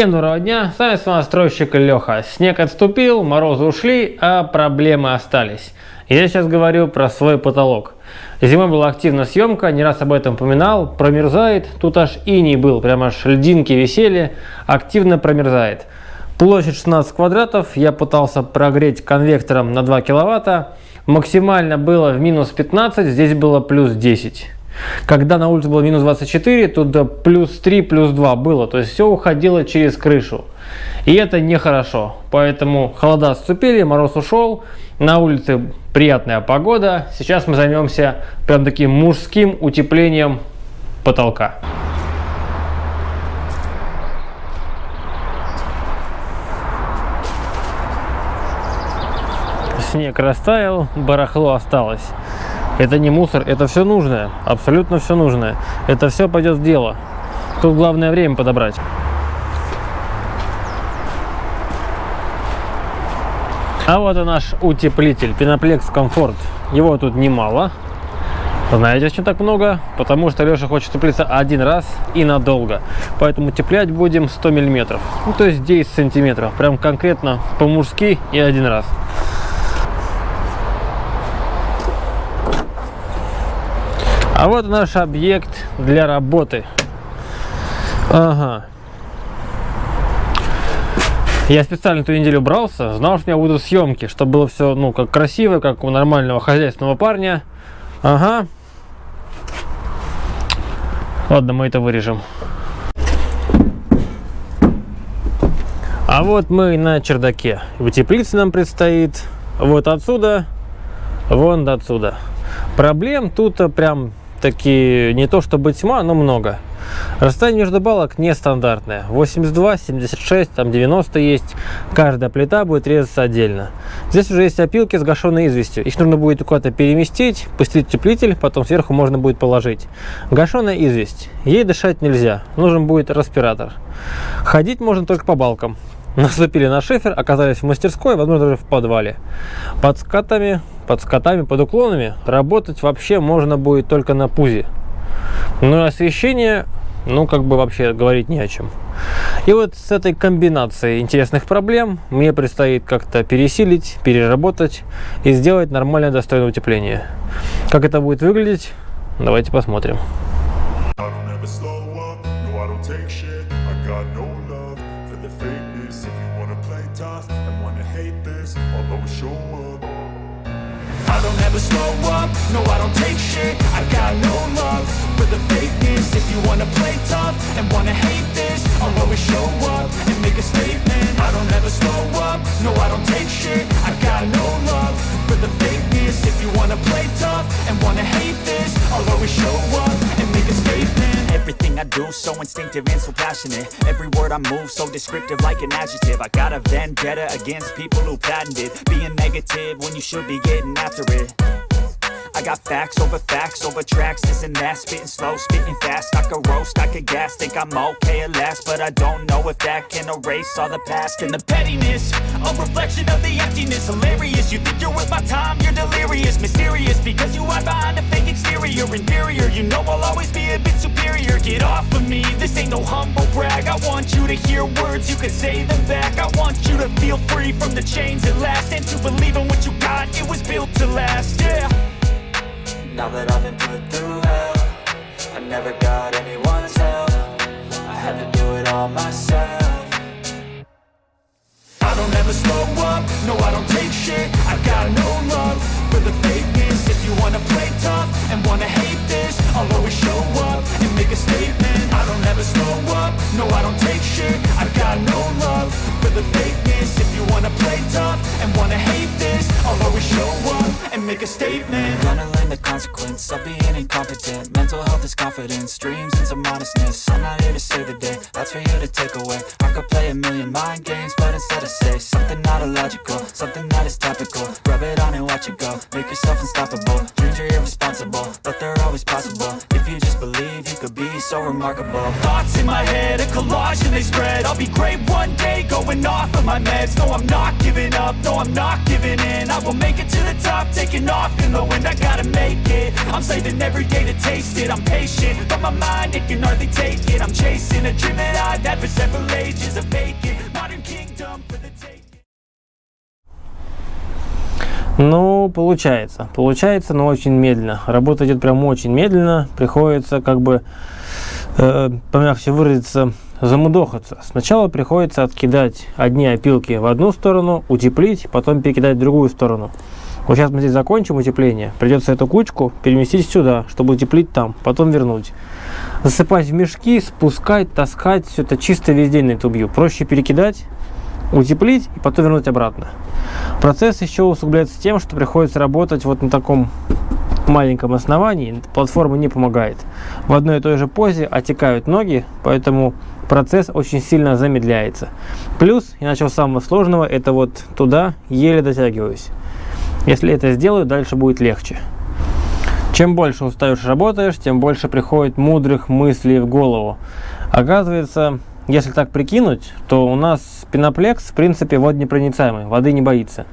Всем доброго дня, с вами самостройщик Леха. Снег отступил, морозы ушли, а проблемы остались. Я сейчас говорю про свой потолок. Зимой была активная съемка, не раз об этом упоминал, промерзает, тут аж иней был, прямо аж льдинки висели, активно промерзает. Площадь 16 квадратов, я пытался прогреть конвектором на 2 киловатта, максимально было в минус 15, здесь было плюс 10. Когда на улице было минус 24, тут плюс 3, плюс 2 было. То есть все уходило через крышу. И это нехорошо. Поэтому холода отступили, мороз ушел. На улице приятная погода. Сейчас мы займемся прям таким мужским утеплением потолка. Снег растаял, барахло осталось. Это не мусор, это все нужное, абсолютно все нужное. Это все пойдет в дело. Тут главное время подобрать. А вот и наш утеплитель, Пеноплекс Комфорт. Его тут немало. Знаете, почему так много? Потому что Леша хочет утеплиться один раз и надолго. Поэтому утеплять будем 100 миллиметров. Ну, то есть 10 сантиметров. Прям конкретно по-мужски и один раз. А вот наш объект для работы. Ага. Я специально эту неделю брался, знал, что у меня будут съемки, чтобы было все, ну, как красиво, как у нормального хозяйственного парня. Ага. Ладно, мы это вырежем. А вот мы на чердаке. Утеплиться нам предстоит вот отсюда, вон до отсюда. Проблем тут прям такие не то чтобы тьма, но много. Расстояние между балок нестандартное. 82, 76, там 90 есть. Каждая плита будет резаться отдельно. Здесь уже есть опилки с гашенной известью. Их нужно будет куда-то переместить, пустить утеплитель, потом сверху можно будет положить. Гашеная известь. Ей дышать нельзя. Нужен будет респиратор. Ходить можно только по балкам. Наступили на шифер, оказались в мастерской, возможно, даже в подвале. Под скатами под скотами, под уклонами работать вообще можно будет только на пузе. Ну и освещение, ну как бы вообще говорить не о чем. И вот с этой комбинацией интересных проблем мне предстоит как-то пересилить, переработать и сделать нормальное достойное утепление. Как это будет выглядеть, давайте посмотрим. Slow up, no I don't take shit. I got no love for the fakeness. If you wanna play tough and wanna hate this I'll always show up and make a statement. I don't ever slow up, no I don't take shit. I got no love for the fakeness. If you wanna play tough and wanna hate this I'll always show up and I do so instinctive and so passionate. Every word I move so descriptive like an adjective. I got a vendetta against people who patented Being negative when you should be getting after it. I got facts over facts over tracks, this and that. Spitting slow, spitting fast, I could roast, I could gas Think I'm okay at last, but I don't know if that can erase all the past And the pettiness, a reflection of the emptiness. Hilarious, you think you're worth my time, you're delirious. Mysterious, because you hide behind a fake exterior. Inferior, you know I'll always be a humble brag. I want you to hear words, you can say them back. I want you to feel free from the chains at last And to believe in what you got, it was built to last, yeah. Now that I've been put through hell I never got anyone's help. I had to do it all myself. I don't ever slow up, no I don't take shit. I've got no love for the fakeness. If you wanna play tough and wanna hate this I'll always show up make a statement. Gonna learn the consequence of being incompetent. Mental health is confidence, dreams and some honestness I'm not here to save the day, that's for you to take away. I could play a million mind games, but instead I say Something not illogical, something that is topical. Rub it on and watch it go, make yourself unstoppable. Dreams are irresponsible, could be so remarkable. Thoughts in my head, a collage and they spread. I'll be great one day, going off of my meds. No, I'm not giving up, no, I'm not giving in. I will make it to the top, taking off in the wind. I gotta make it, I'm saving every day to taste it. I'm patient, but my mind, it can hardly take it. I'm chasing a dream that I've had for several ages A vacant, modern kingdom Ну, получается. Получается, но очень медленно. Работа идет прям очень медленно. Приходится как бы, э, помягче выразиться, замудохаться. Сначала приходится откидать одни опилки в одну сторону, утеплить, потом перекидать в другую сторону. Вот сейчас мы здесь закончим утепление. Придется эту кучку переместить сюда, чтобы утеплить там, потом вернуть. Засыпать в мешки, спускать, таскать, все это чисто весь день на это убью. Проще перекидать, утеплить и потом вернуть обратно. Процесс еще усугубляется тем, что приходится работать вот на таком маленьком основании. Платформа не помогает. В одной и той же позе отекают ноги, поэтому процесс очень сильно замедляется. Плюс, я начал с самого сложного, это вот туда еле дотягиваюсь. Если это сделаю, дальше будет легче. Чем больше устаешь работаешь, тем больше приходит мудрых мыслей в голову. Оказывается, если так прикинуть, то у нас пеноплекс, в принципе, водонепроницаемый, воды не боится.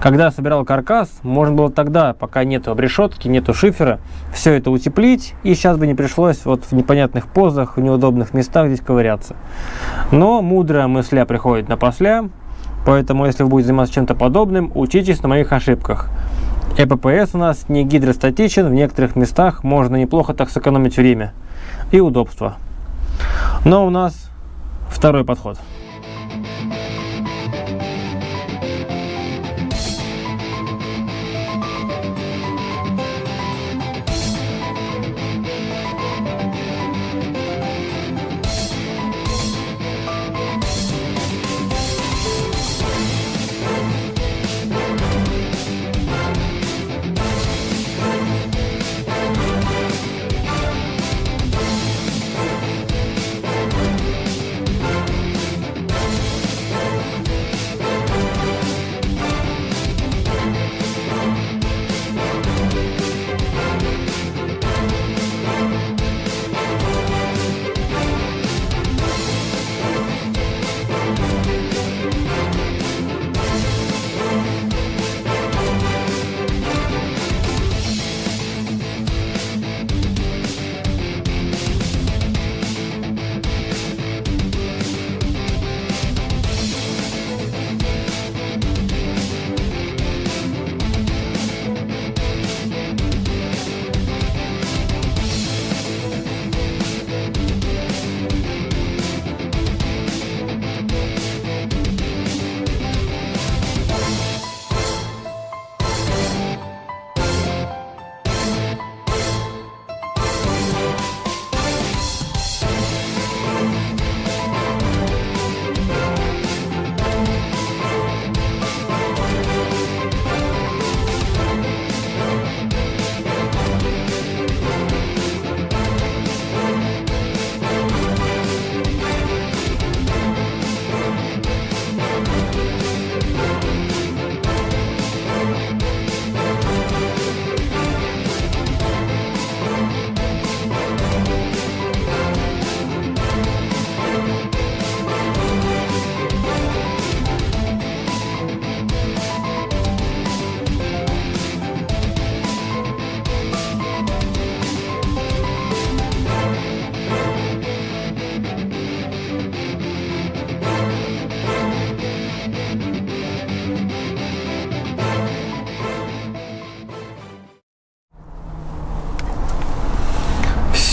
Когда собирал каркас, можно было тогда, пока нету обрешетки, нету шифера, все это утеплить, и сейчас бы не пришлось вот в непонятных позах, в неудобных местах здесь ковыряться. Но мудрая мысля приходит на после, поэтому если вы будете заниматься чем-то подобным, учитесь на моих ошибках. ЭППС у нас не гидростатичен, в некоторых местах можно неплохо так сэкономить время и удобство. Но у нас второй подход.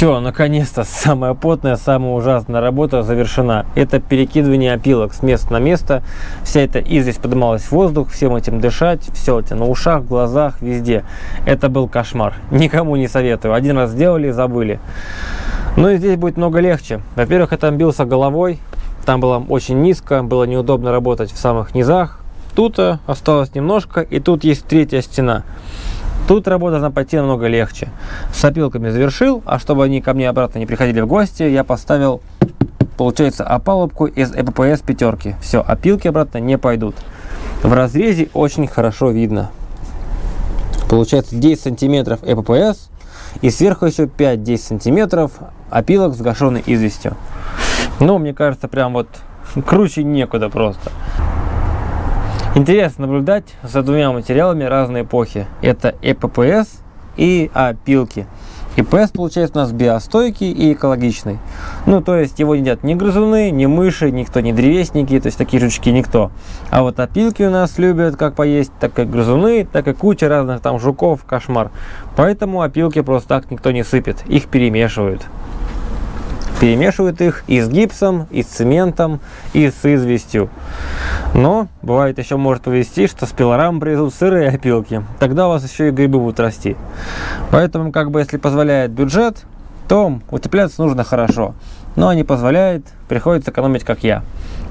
Все, наконец-то самая потная, самая ужасная работа завершена. Это перекидывание опилок с места на место. Вся эта известь поднималась в воздух, всем этим дышать, все это на ушах, глазах, везде. Это был кошмар. Никому не советую. Один раз сделали, забыли. Ну и здесь будет много легче. Во-первых, я там бился головой, там было очень низко, было неудобно работать в самых низах. Тут осталось немножко, и тут есть третья стена. Тут работа должна пойти намного легче. С опилками завершил, а чтобы они ко мне обратно не приходили в гости, я поставил, получается, опалубку из ЭППС пятерки. Все, опилки обратно не пойдут. В разрезе очень хорошо видно. Получается 10 сантиметров ЭППС и сверху еще 5-10 сантиметров опилок с гашеной известью. Ну, мне кажется, прям вот круче некуда просто. Интересно наблюдать за двумя материалами разной эпохи. Это ЭППС и опилки. ИПС получается у нас биостойкий и экологичный. Ну, то есть его не едят ни грызуны, ни мыши, никто, ни древесники, то есть такие жучки никто. А вот опилки у нас любят как поесть, так и грызуны, так и куча разных там жуков, кошмар. Поэтому опилки просто так никто не сыпет, их перемешивают перемешивают их и с гипсом, и с цементом, и с известью. Но бывает еще может повести, что с пилорам привезут сырые опилки. Тогда у вас еще и грибы будут расти. Поэтому, как бы, если позволяет бюджет, то утепляться нужно хорошо. Но не позволяет, приходится экономить, как я.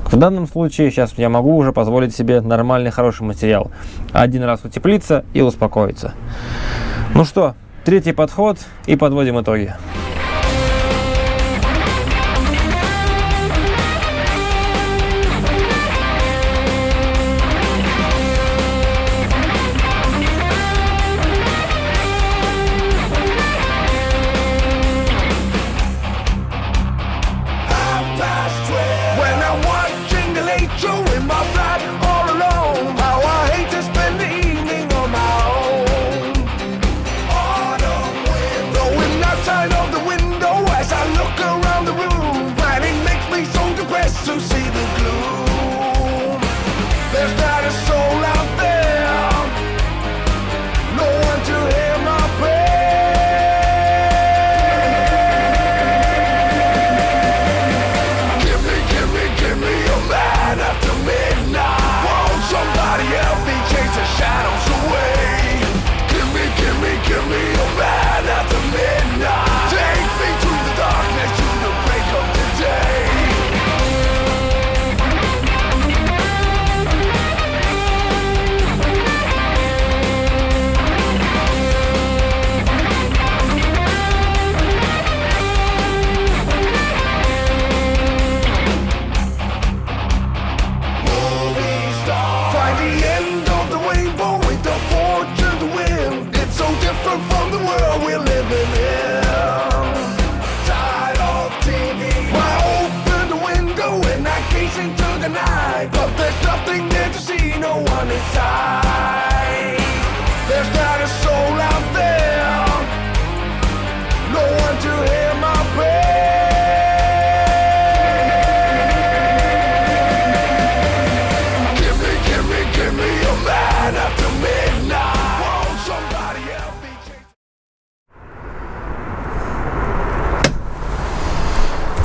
В данном случае сейчас я могу уже позволить себе нормальный, хороший материал. Один раз утеплиться и успокоиться. Ну что, третий подход и подводим итоги.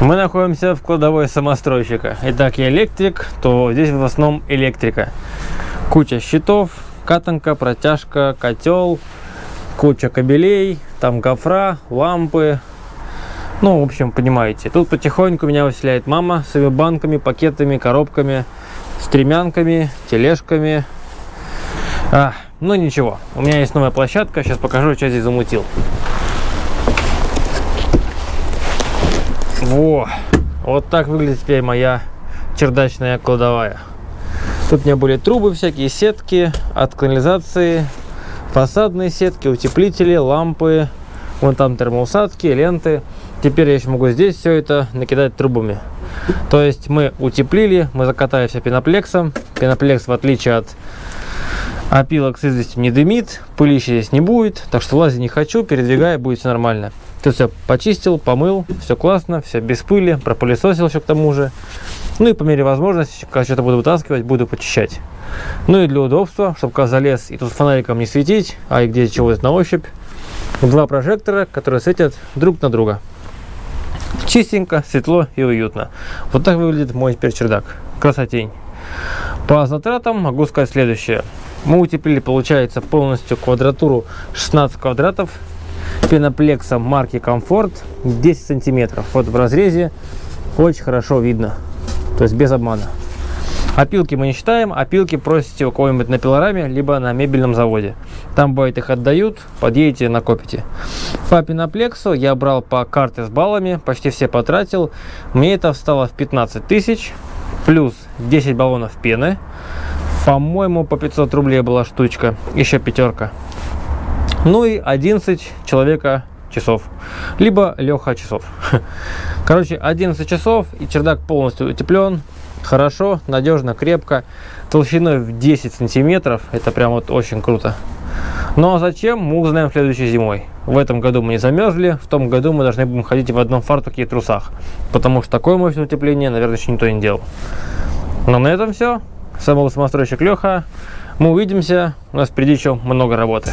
Мы находимся в кладовой самостройщика. Итак, я электрик, то здесь в основном электрика. Куча щитов, катанка, протяжка, котел, куча кабелей, там гофра, лампы. Ну, в общем, понимаете. Тут потихоньку меня выселяет мама с ее банками, пакетами, коробками, стремянками, тележками. А, ну ничего, у меня есть новая площадка, сейчас покажу, что здесь замутил. Во! Вот так выглядит теперь моя чердачная кладовая. Тут у меня были трубы всякие, сетки от канализации, фасадные сетки, утеплители, лампы, вон там термоусадки, ленты. Теперь я еще могу здесь все это накидать трубами. То есть мы утеплили, мы закатали все пеноплексом. Пеноплекс, в отличие от опилок с известью, не дымит, пылища здесь не будет. Так что лазить не хочу, передвигая, будет все нормально. Ты все почистил, помыл, все классно, все без пыли, пропылесосил еще к тому же. Ну и по мере возможности, когда что-то буду вытаскивать, буду почищать. Ну и для удобства, чтобы когда залез и тут фонариком не светить, а и где чего на ощупь, два прожектора, которые светят друг на друга. Чистенько, светло и уютно. Вот так выглядит мой теперь чердак. Красотень. По затратам могу сказать следующее. Мы утеплили, получается, полностью квадратуру 16 квадратов пеноплексом марки Комфорт 10 сантиметров. Вот в разрезе очень хорошо видно, то есть без обмана. Опилки мы не считаем, опилки просите у кого-нибудь на пилораме, либо на мебельном заводе. Там бывает их отдают, подъедете, накопите. По пеноплексу я брал по карте с баллами, почти все потратил. Мне это встало в 15 тысяч, плюс 10 баллонов пены. По-моему, по 500 рублей была штучка, еще пятерка. Ну и 11 человека часов, либо Леха часов. Короче, 11 часов и чердак полностью утеплен, хорошо, надежно, крепко, толщиной в 10 сантиметров, это прям вот очень круто. Но зачем, мы узнаем следующей зимой. В этом году мы не замерзли, в том году мы должны будем ходить в одном фартуке и трусах, потому что такое мощное утепление, наверное, еще никто не делал. Но на этом все. С вами был самостройщик Леха. Мы увидимся. У нас впереди еще много работы.